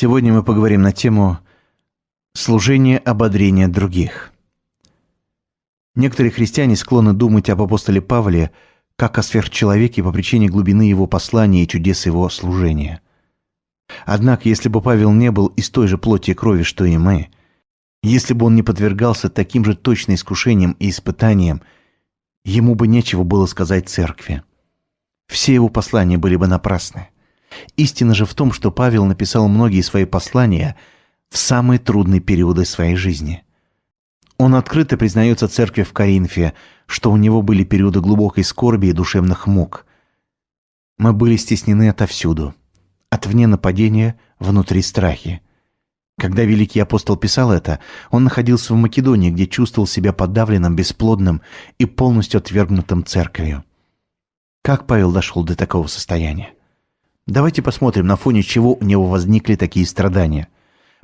Сегодня мы поговорим на тему «Служение ободрения других». Некоторые христиане склонны думать об апостоле Павле как о сверхчеловеке по причине глубины его послания и чудес его служения. Однако, если бы Павел не был из той же плоти и крови, что и мы, если бы он не подвергался таким же точно искушениям и испытаниям, ему бы нечего было сказать церкви. Все его послания были бы напрасны. Истина же в том, что Павел написал многие свои послания в самые трудные периоды своей жизни. Он открыто признается церкви в Коринфе, что у него были периоды глубокой скорби и душевных мук. Мы были стеснены отовсюду. От вне нападения, внутри страхи. Когда великий апостол писал это, он находился в Македонии, где чувствовал себя подавленным, бесплодным и полностью отвергнутым церковью. Как Павел дошел до такого состояния? Давайте посмотрим, на фоне чего у него возникли такие страдания.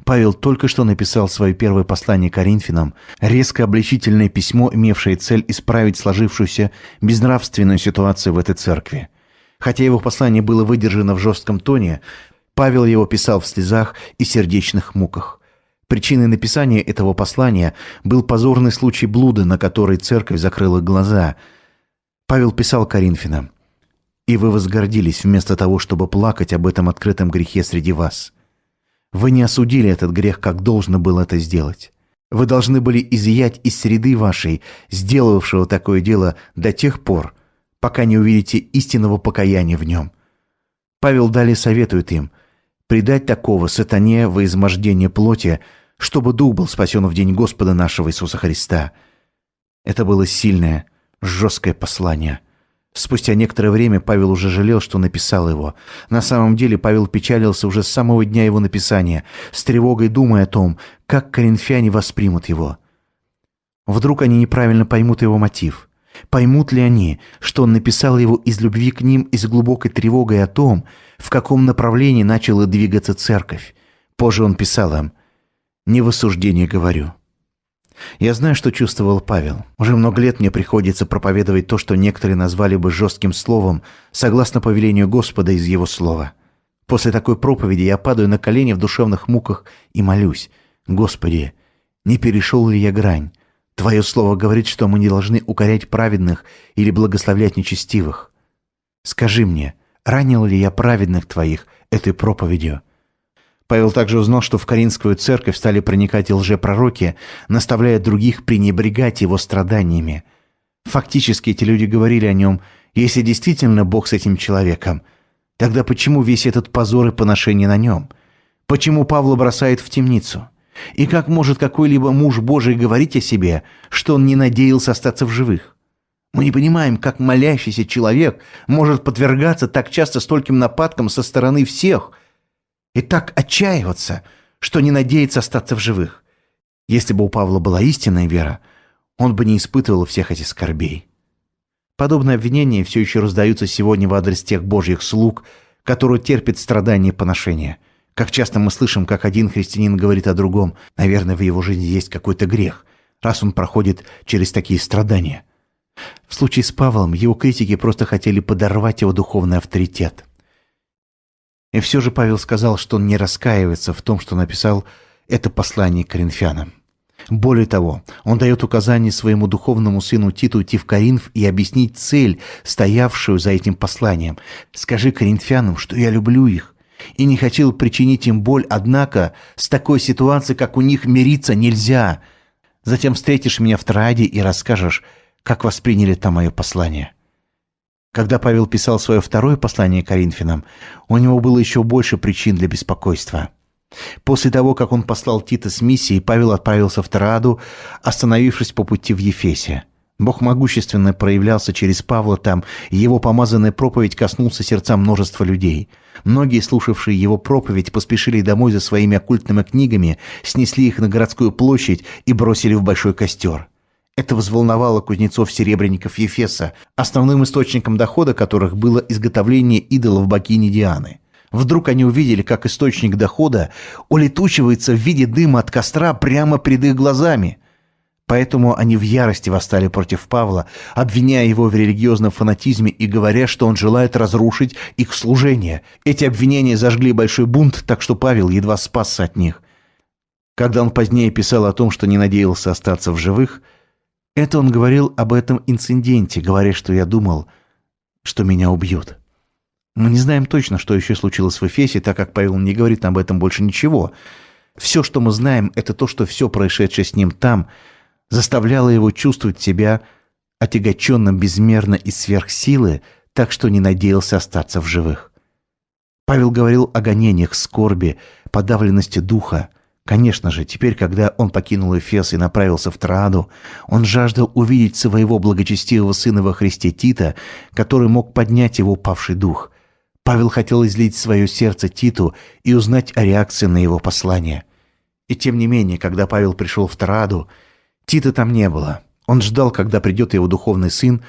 Павел только что написал свое первое послание Коринфянам, резко обличительное письмо, имевшее цель исправить сложившуюся безнравственную ситуацию в этой церкви. Хотя его послание было выдержано в жестком тоне, Павел его писал в слезах и сердечных муках. Причиной написания этого послания был позорный случай блуда, на который церковь закрыла глаза. Павел писал Коринфянам, и вы возгордились вместо того, чтобы плакать об этом открытом грехе среди вас. Вы не осудили этот грех, как должно было это сделать. Вы должны были изъять из среды вашей, сделавшего такое дело до тех пор, пока не увидите истинного покаяния в нем. Павел далее советует им предать такого сатане во измождение плоти, чтобы дух был спасен в день Господа нашего Иисуса Христа. Это было сильное, жесткое послание – Спустя некоторое время Павел уже жалел, что написал его. На самом деле Павел печалился уже с самого дня его написания, с тревогой думая о том, как коринфяне воспримут его. Вдруг они неправильно поймут его мотив. Поймут ли они, что он написал его из любви к ним и с глубокой тревогой о том, в каком направлении начала двигаться церковь? Позже он писал им «Не в осуждении говорю». Я знаю, что чувствовал Павел. Уже много лет мне приходится проповедовать то, что некоторые назвали бы жестким словом, согласно повелению Господа из Его слова. После такой проповеди я падаю на колени в душевных муках и молюсь. «Господи, не перешел ли я грань? Твое слово говорит, что мы не должны укорять праведных или благословлять нечестивых. Скажи мне, ранил ли я праведных Твоих этой проповедью?» Павел также узнал, что в Каринскую церковь стали проникать лжепророки, наставляя других пренебрегать его страданиями. Фактически эти люди говорили о нем, если действительно Бог с этим человеком, тогда почему весь этот позор и поношение на нем? Почему Павла бросает в темницу? И как может какой-либо муж Божий говорить о себе, что он не надеялся остаться в живых? Мы не понимаем, как молящийся человек может подвергаться так часто стольким нападкам со стороны всех – и так отчаиваться, что не надеется остаться в живых. Если бы у Павла была истинная вера, он бы не испытывал всех этих скорбей. Подобные обвинения все еще раздаются сегодня в адрес тех божьих слуг, которые терпят страдания и поношения. Как часто мы слышим, как один христианин говорит о другом, наверное, в его жизни есть какой-то грех, раз он проходит через такие страдания. В случае с Павлом его критики просто хотели подорвать его духовный авторитет. И все же Павел сказал, что он не раскаивается в том, что написал это послание коринфянам. Более того, он дает указание своему духовному сыну Титу идти в Коринф и объяснить цель, стоявшую за этим посланием. «Скажи коринфянам, что я люблю их, и не хотел причинить им боль, однако с такой ситуацией, как у них, мириться нельзя. Затем встретишь меня в Троаде и расскажешь, как восприняли там мое послание». Когда Павел писал свое второе послание Коринфянам, у него было еще больше причин для беспокойства. После того, как он послал Тита с миссией, Павел отправился в Траду, остановившись по пути в Ефесе. Бог могущественно проявлялся через Павла там, и его помазанная проповедь коснулся сердца множества людей. Многие, слушавшие его проповедь, поспешили домой за своими оккультными книгами, снесли их на городскую площадь и бросили в большой костер. Это взволновало кузнецов-серебряников Ефеса, основным источником дохода которых было изготовление идолов богини Дианы. Вдруг они увидели, как источник дохода улетучивается в виде дыма от костра прямо перед их глазами. Поэтому они в ярости восстали против Павла, обвиняя его в религиозном фанатизме и говоря, что он желает разрушить их служение. Эти обвинения зажгли большой бунт, так что Павел едва спасся от них. Когда он позднее писал о том, что не надеялся остаться в живых, это он говорил об этом инциденте, говоря, что я думал, что меня убьют. Мы не знаем точно, что еще случилось в Эфесе, так как Павел не говорит об этом больше ничего. Все, что мы знаем, это то, что все происшедшее с ним там – заставляло его чувствовать себя отягоченным безмерно и сверхсилы, так что не надеялся остаться в живых. Павел говорил о гонениях, скорби, подавленности духа. Конечно же, теперь, когда он покинул Эфес и направился в Троаду, он жаждал увидеть своего благочестивого сына во Христе Тита, который мог поднять его павший дух. Павел хотел излить свое сердце Титу и узнать о реакции на его послание. И тем не менее, когда Павел пришел в Троаду, Тита там не было. Он ждал, когда придет его духовный сын,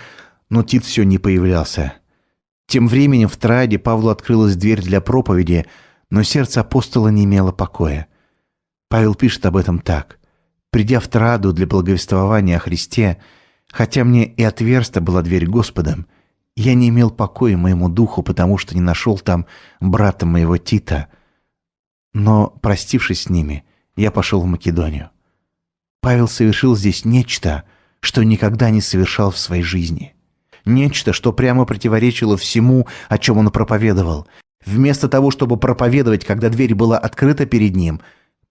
но Тит все не появлялся. Тем временем в Траде Павлу открылась дверь для проповеди, но сердце апостола не имело покоя. Павел пишет об этом так. «Придя в Траду для благовествования о Христе, хотя мне и отверста была дверь Господом, я не имел покоя моему духу, потому что не нашел там брата моего Тита. Но, простившись с ними, я пошел в Македонию. Павел совершил здесь нечто, что никогда не совершал в своей жизни. Нечто, что прямо противоречило всему, о чем он проповедовал. Вместо того, чтобы проповедовать, когда дверь была открыта перед ним,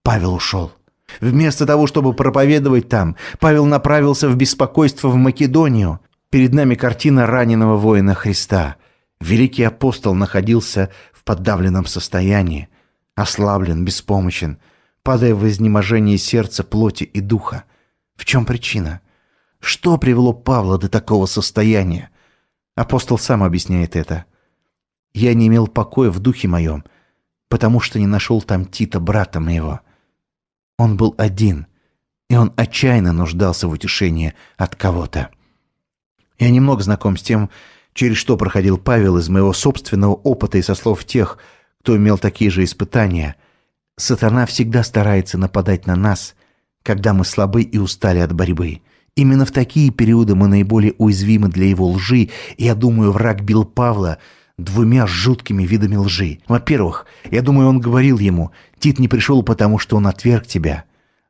Павел ушел. Вместо того, чтобы проповедовать там, Павел направился в беспокойство в Македонию. Перед нами картина раненого воина Христа. Великий апостол находился в подавленном состоянии, ослаблен, беспомощен – падая в изнеможение сердца, плоти и духа. В чем причина? Что привело Павла до такого состояния? Апостол сам объясняет это. «Я не имел покоя в духе моем, потому что не нашел там Тита, брата моего. Он был один, и он отчаянно нуждался в утешении от кого-то». Я немного знаком с тем, через что проходил Павел из моего собственного опыта и со слов тех, кто имел такие же испытания – Сатана всегда старается нападать на нас, когда мы слабы и устали от борьбы. Именно в такие периоды мы наиболее уязвимы для его лжи, я думаю, враг бил Павла двумя жуткими видами лжи. Во-первых, я думаю, он говорил ему, «Тит не пришел, потому что он отверг тебя».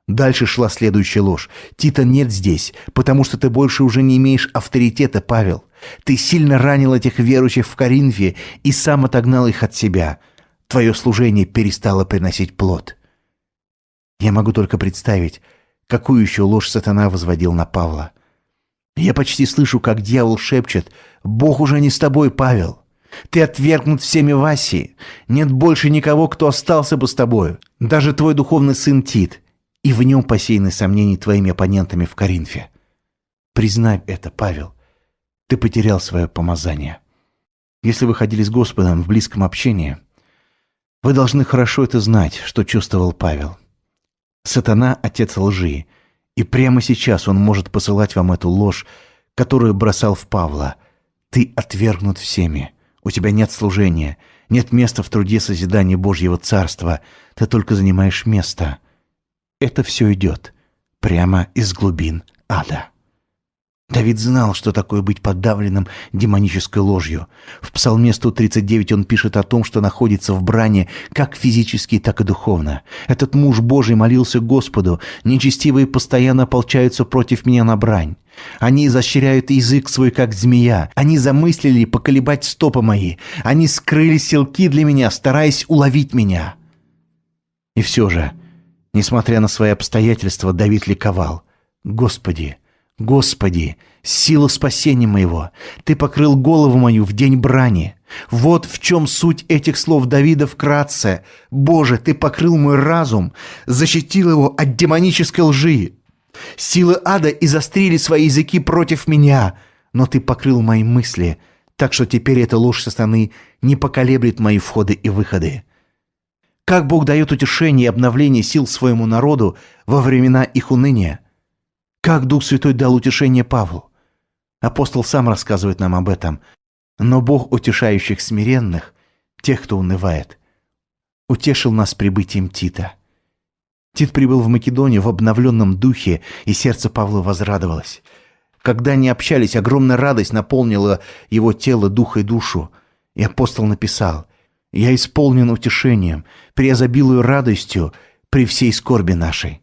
Дальше шла следующая ложь. «Тита нет здесь, потому что ты больше уже не имеешь авторитета, Павел. Ты сильно ранил этих верующих в Коринфе и сам отогнал их от себя твое служение перестало приносить плод. Я могу только представить, какую еще ложь сатана возводил на Павла. Я почти слышу, как дьявол шепчет «Бог уже не с тобой, Павел. Ты отвергнут всеми в Асии. Нет больше никого, кто остался бы с тобою. Даже твой духовный сын Тит. И в нем посеяны сомнения твоими оппонентами в Коринфе. Признай это, Павел. Ты потерял свое помазание. Если вы ходили с Господом в близком общении – вы должны хорошо это знать, что чувствовал Павел. Сатана – отец лжи, и прямо сейчас он может посылать вам эту ложь, которую бросал в Павла. Ты отвергнут всеми. У тебя нет служения, нет места в труде созидания Божьего Царства. Ты только занимаешь место. Это все идет прямо из глубин ада. Давид знал, что такое быть подавленным демонической ложью. В Псалме 139 он пишет о том, что находится в бране как физически, так и духовно. Этот муж Божий молился Господу, нечестивые постоянно ополчаются против меня на брань. Они изощряют язык свой, как змея. Они замыслили поколебать стопы мои. Они скрыли селки для меня, стараясь уловить меня. И все же, несмотря на свои обстоятельства, Давид ликовал. «Господи!» Господи, сила спасения моего, Ты покрыл голову мою в день брани. Вот в чем суть этих слов Давида вкратце. Боже, Ты покрыл мой разум, защитил его от демонической лжи. Силы ада изострили свои языки против меня, но Ты покрыл мои мысли, так что теперь эта ложь со стороны не поколеблет мои входы и выходы. Как Бог дает утешение и обновление сил своему народу во времена их уныния – как Дух Святой дал утешение Павлу? Апостол сам рассказывает нам об этом. Но Бог утешающих смиренных, тех, кто унывает, утешил нас прибытием Тита. Тит прибыл в Македонию в обновленном духе, и сердце Павла возрадовалось. Когда они общались, огромная радость наполнила его тело, дух и душу. И апостол написал, «Я исполнен утешением, преизобилую радостью при всей скорби нашей».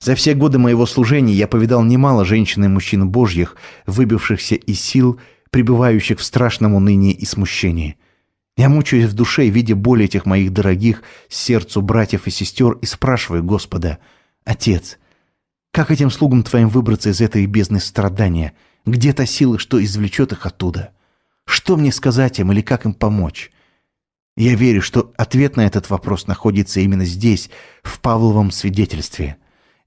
За все годы моего служения я повидал немало женщин и мужчин божьих, выбившихся из сил, пребывающих в страшном унынии и смущении. Я мучаюсь в душе, видя боль этих моих дорогих сердцу братьев и сестер, и спрашиваю Господа, «Отец, как этим слугам Твоим выбраться из этой бездны страдания? Где та сила, что извлечет их оттуда? Что мне сказать им или как им помочь?» Я верю, что ответ на этот вопрос находится именно здесь, в Павловом свидетельстве.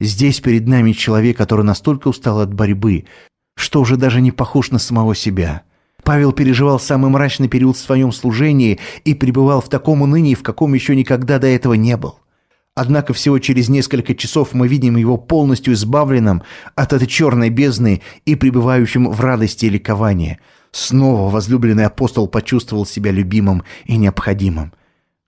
Здесь перед нами человек, который настолько устал от борьбы, что уже даже не похож на самого себя – Павел переживал самый мрачный период в своем служении и пребывал в таком унынии, в каком еще никогда до этого не был. Однако всего через несколько часов мы видим его полностью избавленным от этой черной бездны и пребывающим в радости и ликовании. Снова возлюбленный апостол почувствовал себя любимым и необходимым.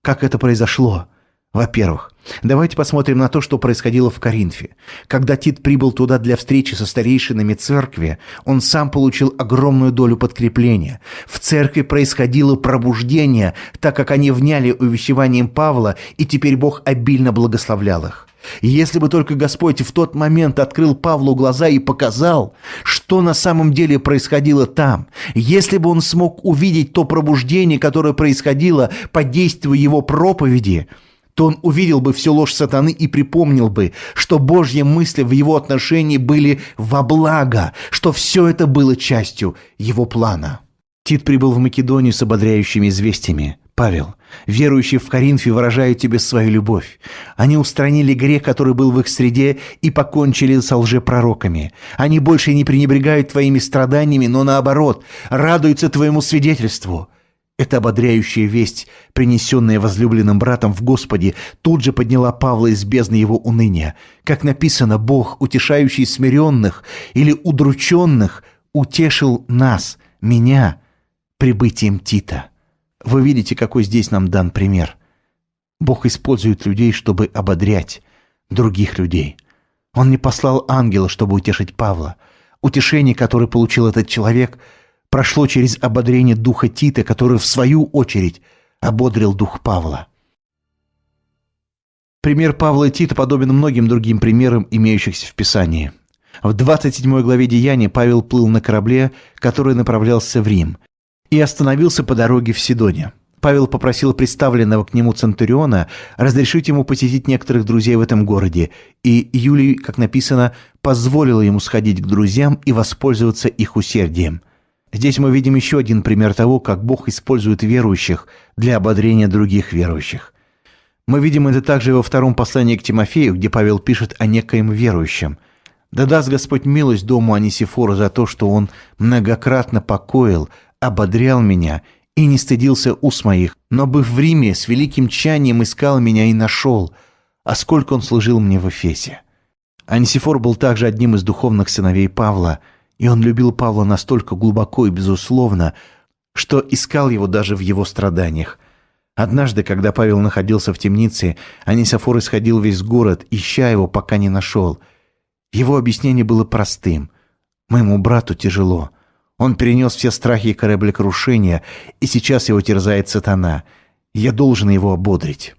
Как это произошло? Во-первых, давайте посмотрим на то, что происходило в Коринфе. Когда Тит прибыл туда для встречи со старейшинами церкви, он сам получил огромную долю подкрепления. В церкви происходило пробуждение, так как они вняли увещеванием Павла, и теперь Бог обильно благословлял их. И если бы только Господь в тот момент открыл Павлу глаза и показал, что на самом деле происходило там, если бы он смог увидеть то пробуждение, которое происходило под действием его проповеди – то он увидел бы всю ложь сатаны и припомнил бы, что Божьи мысли в его отношении были во благо, что все это было частью его плана. Тит прибыл в Македонию с ободряющими известиями. Павел, верующие в Коринфе выражают тебе свою любовь. Они устранили грех, который был в их среде, и покончили со лжепророками. Они больше не пренебрегают твоими страданиями, но наоборот, радуются твоему свидетельству. Эта ободряющая весть, принесенная возлюбленным братом в Господе, тут же подняла Павла из бездны его уныния. Как написано, Бог, утешающий смиренных или удрученных, утешил нас, меня, прибытием Тита. Вы видите, какой здесь нам дан пример. Бог использует людей, чтобы ободрять других людей. Он не послал ангела, чтобы утешить Павла. Утешение, которое получил этот человек – прошло через ободрение духа Тита, который, в свою очередь, ободрил дух Павла. Пример Павла и Тита подобен многим другим примерам, имеющихся в Писании. В 27 главе Деяния Павел плыл на корабле, который направлялся в Рим, и остановился по дороге в Сидоне. Павел попросил представленного к нему Центуриона разрешить ему посетить некоторых друзей в этом городе, и Юлий, как написано, позволил ему сходить к друзьям и воспользоваться их усердием – Здесь мы видим еще один пример того, как Бог использует верующих для ободрения других верующих. Мы видим это также во втором послании к Тимофею, где Павел пишет о некоем верующем. «Да даст Господь милость дому Анисифору за то, что он многократно покоил, ободрял меня и не стыдился ус моих, но, быв в Риме, с великим тчанием искал меня и нашел, а сколько он служил мне в Эфесе». Анисифор был также одним из духовных сыновей Павла – и он любил Павла настолько глубоко и безусловно, что искал его даже в его страданиях. Однажды, когда Павел находился в темнице, Анисофор исходил весь город, ища его, пока не нашел. Его объяснение было простым. «Моему брату тяжело. Он перенес все страхи кораблекрушения, и сейчас его терзает сатана. Я должен его ободрить».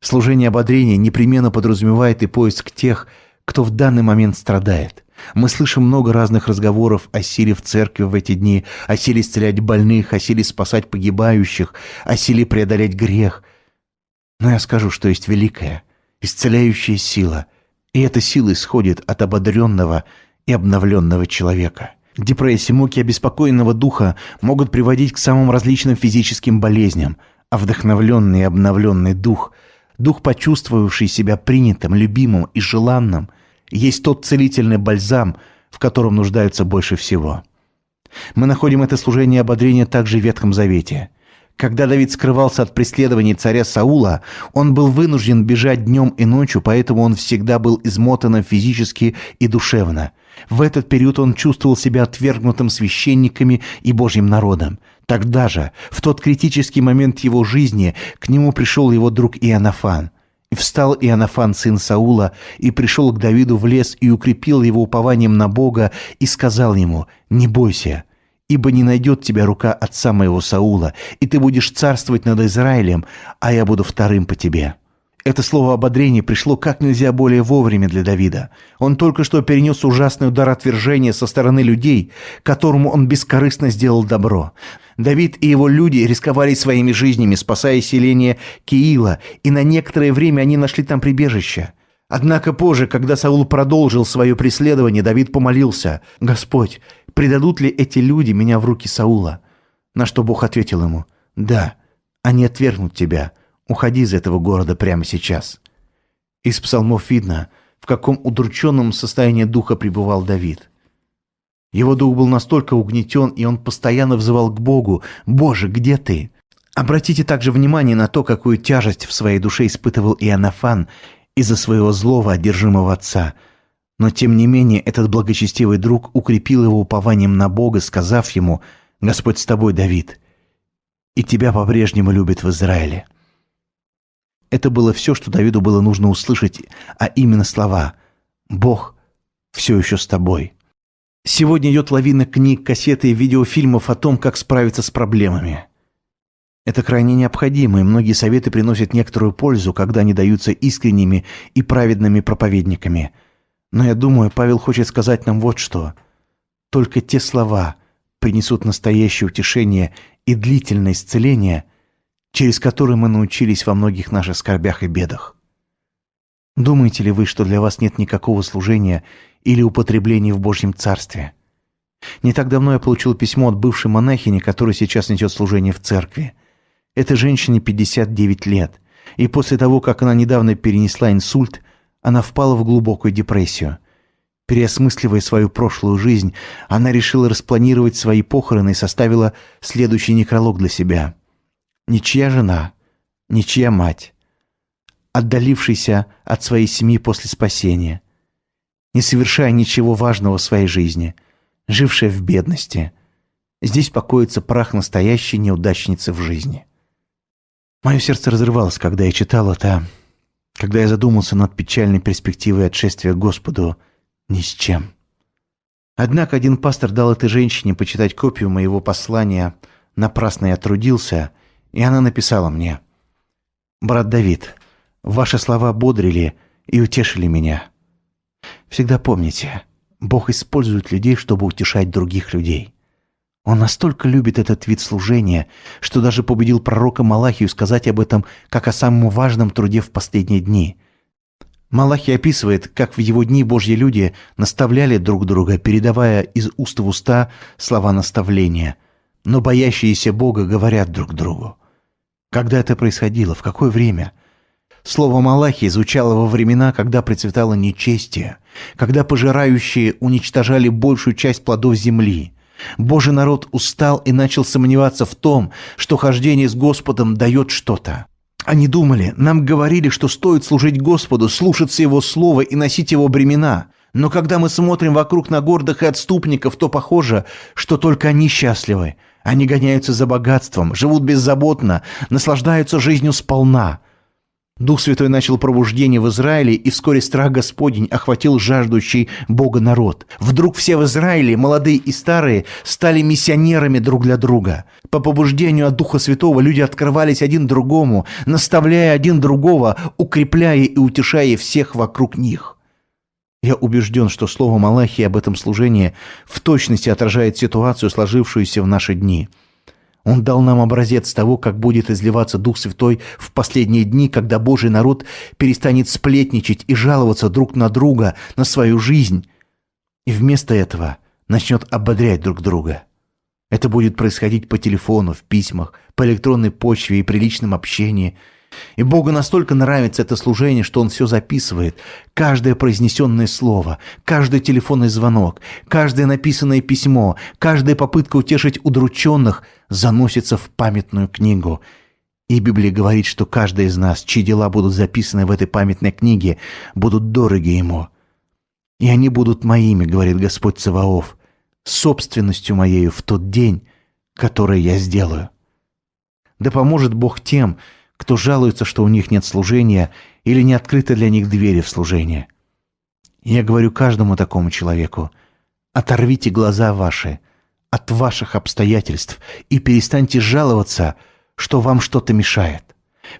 Служение ободрения непременно подразумевает и поиск тех, кто в данный момент страдает. Мы слышим много разных разговоров о силе в церкви в эти дни, о силе исцелять больных, о силе спасать погибающих, о силе преодолеть грех. Но я скажу, что есть великая, исцеляющая сила, и эта сила исходит от ободренного и обновленного человека. Депрессия, муки обеспокоенного духа могут приводить к самым различным физическим болезням, а вдохновленный и обновленный дух, дух, почувствовавший себя принятым, любимым и желанным – есть тот целительный бальзам, в котором нуждаются больше всего. Мы находим это служение ободрения также в Ветхом Завете. Когда Давид скрывался от преследований царя Саула, он был вынужден бежать днем и ночью, поэтому он всегда был измотан физически и душевно. В этот период он чувствовал себя отвергнутым священниками и Божьим народом. Тогда же, в тот критический момент его жизни, к нему пришел его друг Иоаннафан – И встал Иоаннафан, сын Саула, и пришел к Давиду в лес и укрепил его упованием на Бога и сказал ему, «Не бойся, ибо не найдет тебя рука отца моего Саула, и ты будешь царствовать над Израилем, а я буду вторым по тебе». Это слово ободрения пришло как нельзя более вовремя для Давида. Он только что перенес ужасный удар отвержения со стороны людей, которому он бескорыстно сделал добро. Давид и его люди рисковали своими жизнями, спасая селение Киила, и на некоторое время они нашли там прибежище. Однако позже, когда Саул продолжил свое преследование, Давид помолился, «Господь, предадут ли эти люди меня в руки Саула?» На что Бог ответил ему, «Да, они отвергнут тебя». Уходи из этого города прямо сейчас». Из псалмов видно, в каком удрученном состоянии духа пребывал Давид. Его дух был настолько угнетен, и он постоянно взывал к Богу «Боже, где ты?». Обратите также внимание на то, какую тяжесть в своей душе испытывал Иоаннафан из-за своего злого, одержимого отца. Но тем не менее этот благочестивый друг укрепил его упованием на Бога, сказав ему «Господь с тобой, Давид, и тебя по-прежнему любит в Израиле». Это было все, что Давиду было нужно услышать, а именно слова «Бог все еще с тобой». Сегодня идет лавина книг, кассеты и видеофильмов о том, как справиться с проблемами. Это крайне необходимо, и многие советы приносят некоторую пользу, когда они даются искренними и праведными проповедниками. Но я думаю, Павел хочет сказать нам вот что. Только те слова принесут настоящее утешение и длительное исцеление – через который мы научились во многих наших скорбях и бедах. Думаете ли вы, что для вас нет никакого служения или употребления в Божьем Царстве? Не так давно я получил письмо от бывшей монахини, которая сейчас несет служение в церкви. Этой женщине 59 лет, и после того, как она недавно перенесла инсульт, она впала в глубокую депрессию. Переосмысливая свою прошлую жизнь, она решила распланировать свои похороны и составила следующий некролог для себя – ничья жена, ничья мать, отдалившийся от своей семьи после спасения, не совершая ничего важного в своей жизни, жившая в бедности. Здесь покоится прах настоящей неудачницы в жизни. Мое сердце разрывалось, когда я читал это, когда я задумался над печальной перспективой отшествия Господу ни с чем. Однако один пастор дал этой женщине почитать копию моего послания «Напрасно я трудился», и она написала мне. «Брат Давид, ваши слова бодрили и утешили меня. Всегда помните, Бог использует людей, чтобы утешать других людей. Он настолько любит этот вид служения, что даже победил пророка Малахию сказать об этом как о самом важном труде в последние дни. Малахий описывает, как в его дни Божьи люди наставляли друг друга, передавая из уст в уста слова наставления, но боящиеся Бога говорят друг другу. Когда это происходило? В какое время? Слово Малахи звучало во времена, когда процветало нечестие, когда пожирающие уничтожали большую часть плодов земли. Божий народ устал и начал сомневаться в том, что хождение с Господом дает что-то. Они думали, нам говорили, что стоит служить Господу, слушаться Его слова и носить Его бремена. Но когда мы смотрим вокруг на гордых и отступников, то похоже, что только они счастливы, они гоняются за богатством, живут беззаботно, наслаждаются жизнью сполна. Дух Святой начал пробуждение в Израиле, и вскоре страх Господень охватил жаждущий Бога народ. Вдруг все в Израиле, молодые и старые, стали миссионерами друг для друга. По побуждению от Духа Святого люди открывались один другому, наставляя один другого, укрепляя и утешая всех вокруг них. Я убежден, что слово Малахии об этом служении в точности отражает ситуацию, сложившуюся в наши дни. Он дал нам образец того, как будет изливаться Дух Святой в последние дни, когда Божий народ перестанет сплетничать и жаловаться друг на друга, на свою жизнь, и вместо этого начнет ободрять друг друга. Это будет происходить по телефону, в письмах, по электронной почве и при личном общении – и Богу настолько нравится это служение, что Он все записывает. Каждое произнесенное слово, каждый телефонный звонок, каждое написанное письмо, каждая попытка утешить удрученных заносится в памятную книгу. И Библия говорит, что каждый из нас, чьи дела будут записаны в этой памятной книге, будут дороги Ему. И они будут моими, говорит Господь Цаваоф, собственностью моею в тот день, который я сделаю. Да поможет Бог тем, кто жалуется, что у них нет служения или не открыты для них двери в служение. Я говорю каждому такому человеку, оторвите глаза ваши от ваших обстоятельств и перестаньте жаловаться, что вам что-то мешает.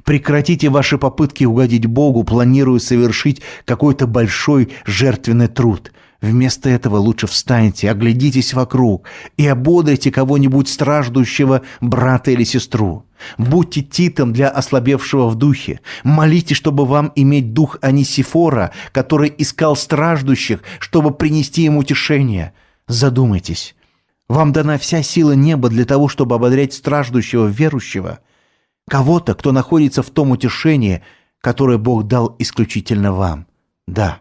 Прекратите ваши попытки угодить Богу, планируя совершить какой-то большой жертвенный труд. Вместо этого лучше встаньте, оглядитесь вокруг и ободрите кого-нибудь страждущего брата или сестру. Будьте титом для ослабевшего в духе. Молите, чтобы вам иметь дух Анисифора, который искал страждущих, чтобы принести им утешение. Задумайтесь. Вам дана вся сила неба для того, чтобы ободрять страждущего верующего – Кого-то, кто находится в том утешении, которое Бог дал исключительно вам. Да,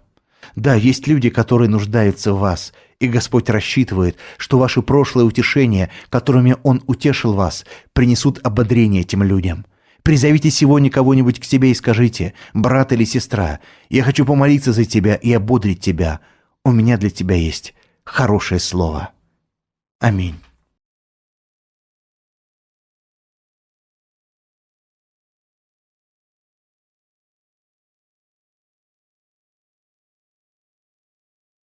да, есть люди, которые нуждаются в вас, и Господь рассчитывает, что ваши прошлые утешения, которыми Он утешил вас, принесут ободрение этим людям. Призовите сегодня кого-нибудь к себе и скажите, брат или сестра, я хочу помолиться за тебя и ободрить тебя. У меня для тебя есть хорошее слово. Аминь.